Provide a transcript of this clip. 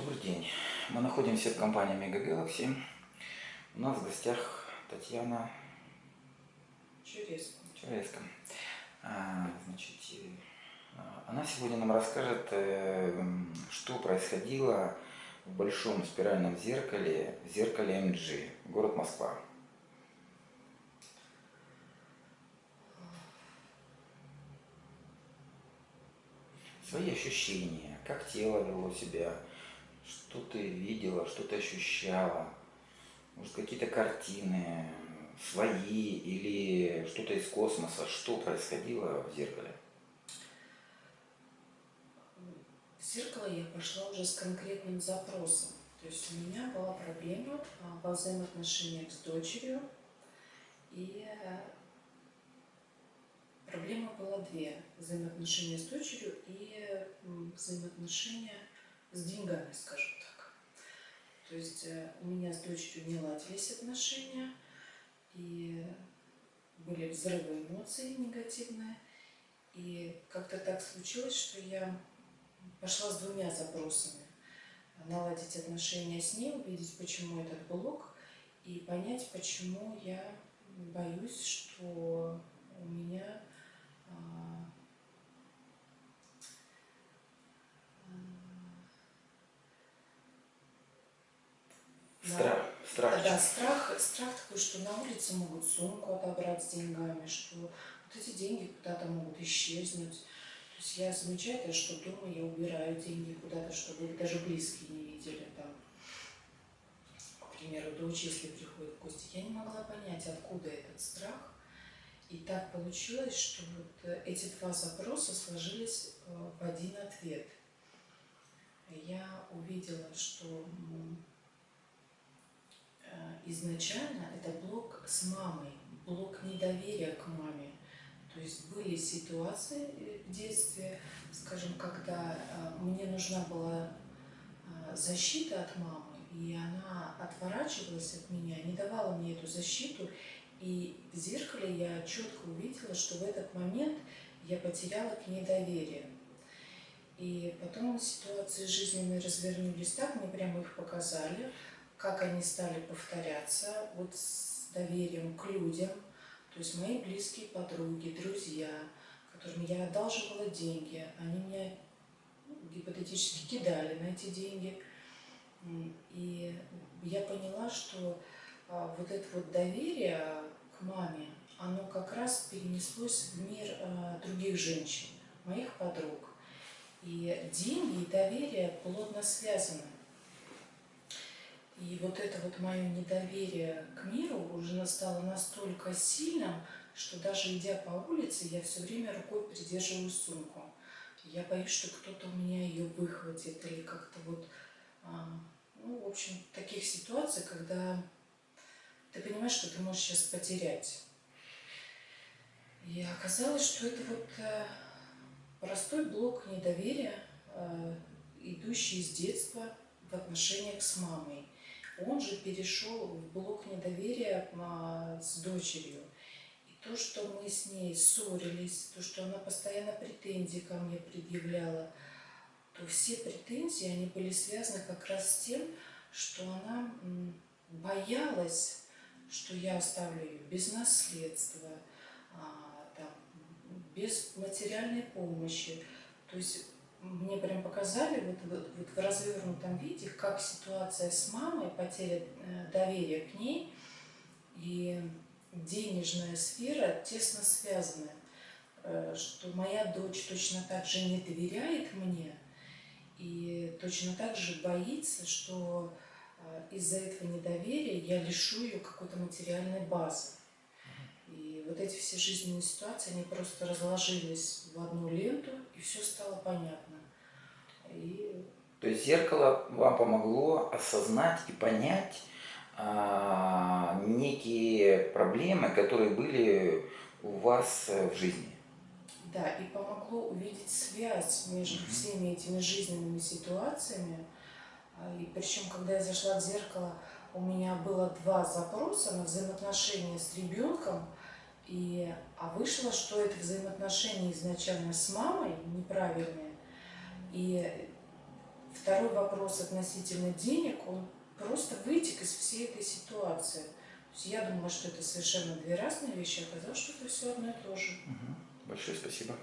Добрый день. Мы находимся в компании Mega Galaxy. У нас в гостях Татьяна Чудесно. Череска. А, Значит, э, она сегодня нам расскажет, э, что происходило в большом спиральном зеркале, в зеркале MG, город Москва. Свои ощущения, как тело вело себя, что ты видела, что ты ощущала, может какие-то картины свои или что-то из космоса, что происходило в зеркале? В зеркало я пошла уже с конкретным запросом. То есть у меня была проблема а, во взаимоотношениях с дочерью. И э, проблема была две. Взаимоотношения с дочерью и взаимоотношения с деньгами, скажем так. То есть э, у меня с дочерью не ладились отношения, и были взрывы эмоций негативные. И как-то так случилось, что я пошла с двумя запросами. Наладить отношения с ней, увидеть, почему этот блок, и понять, почему я боюсь, что у меня а, на- Страх, страх. Да, страх, страх такой, что на улице могут сумку отобрать с деньгами, что вот эти деньги куда-то могут исчезнуть. То есть я замечаю, что дома я убираю деньги куда-то, чтобы их даже близкие не видели там. К примеру, дочь, если приходит в гости, я не могла понять, откуда этот страх. И так получилось, что вот э, эти два запроса сложились э, в один ответ. Я увидела, что изначально это блок с мамой, блок недоверия к маме. То есть были ситуации э, в детстве, скажем, когда э, мне нужна была э, защита от мамы, и она отворачивалась от меня, не давала мне эту защиту, и в зеркале я четко увидела, что в этот момент я потеряла к ней доверие. И потом ситуации жизненные развернулись так, мне прямо их показали, как они стали повторяться вот с доверием к людям, то есть мои близкие подруги, друзья, которым я одалживала деньги, они меня гипотетически кидали на эти деньги. И я поняла, что а, вот это вот доверие к маме, оно как раз перенеслось в мир а, других женщин, моих подруг. И деньги и доверие плотно связаны. И вот это вот мое недоверие к миру уже стало настолько сильным, что даже идя по улице, я все время рукой придерживаю сумку. Я боюсь, что кто-то у меня ее выхватит или как-то вот, а, ну, в общем, таких ситуаций, когда ты понимаешь, что ты можешь сейчас потерять. И оказалось, что это вот э, простой блок недоверия, э, идущий с детства в отношениях с мамой. Он же перешел в блок недоверия а, с дочерью. И то, что мы с ней ссорились, то, что она постоянно претензии ко мне предъявляла, то все претензии, они были связаны как раз с тем, что она боялась, что я оставлю ее без наследства, а, без материальной помощи. То есть мне прям показали вот, вот, вот в развернутом виде, как ситуация с мамой, потеря э, доверия к ней и денежная сфера тесно связаны. Э, Что моя дочь точно так же не доверяет мне и точно так же боится, что э, из-за этого недоверия я лишу ее какой-то материальной базы. Вот эти все жизненные ситуации, они просто разложились в одну ленту, и все стало понятно. И То есть зеркало вам помогло осознать и понять а, некие проблемы, которые были у вас э, в жизни. да, и помогло увидеть связь между Мгм. всеми этими жизненными ситуациями. А, И причем, когда я зашла в зеркало, у меня было два запроса на взаимоотношения с ребенком, и, а вышло, что это взаимоотношения изначально с мамой неправильные. И Второй вопрос относительно денег, он просто вытек из всей этой ситуации. То есть я думала, что это совершенно две разные вещи, а оказалось, что это все одно и то же. Мгм. Большое спасибо.